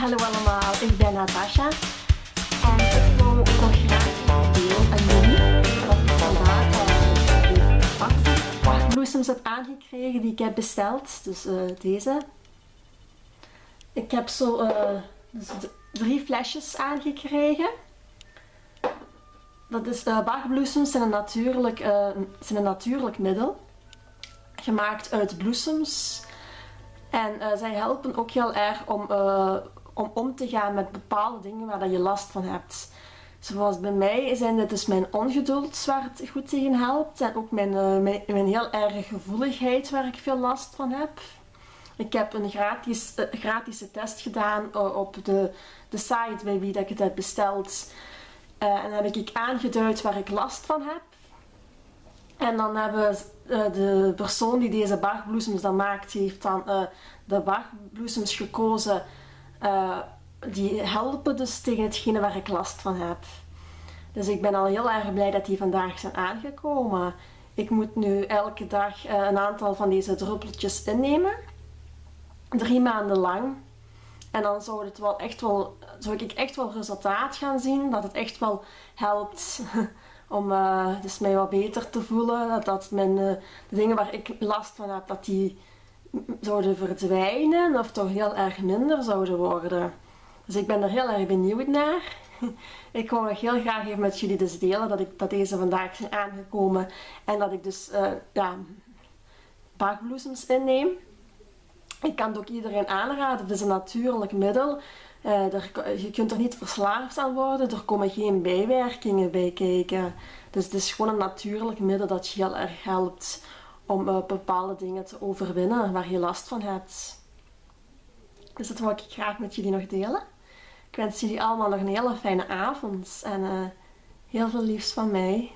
Hallo allemaal, ik ben Natasha en ik wil nog graag deel en doen dat ik vandaag uh, wachtbloesems heb aangekregen die ik heb besteld. Dus uh, deze. Ik heb zo dus drie flesjes aangekregen. Dat is, uh, bachbloesems zijn een, natuurlijk, zijn een natuurlijk middel. Gemaakt uit bloesems. En zij helpen ook heel erg om om om te gaan met bepaalde dingen waar dat je last van hebt. Zoals bij mij zijn dit dus mijn ongeduld waar het goed tegen helpt. En ook mijn, uh, mijn, heel erge gevoeligheid waar ik veel last van heb. Ik heb een gratis, uh, gratis test gedaan uh, op de, de site bij wie dat ik het heb besteld. en dan heb ik aangeduid waar ik last van heb. En dan hebben de persoon die deze bachbloesems dan maakt, heeft dan de bachbloesems gekozen uh, die helpen dus tegen hetgene waar ik last van heb. Dus ik ben al heel erg blij dat die vandaag zijn aangekomen. Ik moet nu elke dag uh, een aantal van deze druppeltjes innemen. Drie maanden lang. En dan zou, het wel echt wel, zou ik echt wel resultaat gaan zien. Dat het echt wel helpt om uh, dus mij wat beter te voelen. Dat, dat mijn, de dingen waar ik last van heb, dat die zouden verdwijnen of toch heel erg minder zouden worden. Dus ik ben er heel erg benieuwd naar. Ik wou nog heel graag even met jullie dus delen dat, ik, dat deze vandaag zijn aangekomen en dat ik dus uh, ja, inneem. Ik kan het ook iedereen aanraden, het is een natuurlijk middel. Er, je kunt er niet verslaafd aan worden, er komen geen bijwerkingen bij kijken. Dus het is gewoon een natuurlijk middel dat je heel erg helpt om uh, bepaalde dingen te overwinnen waar je last van hebt. Dus dat wil ik graag met jullie nog delen. Ik wens jullie allemaal nog een hele fijne avond en uh, heel veel liefs van mij.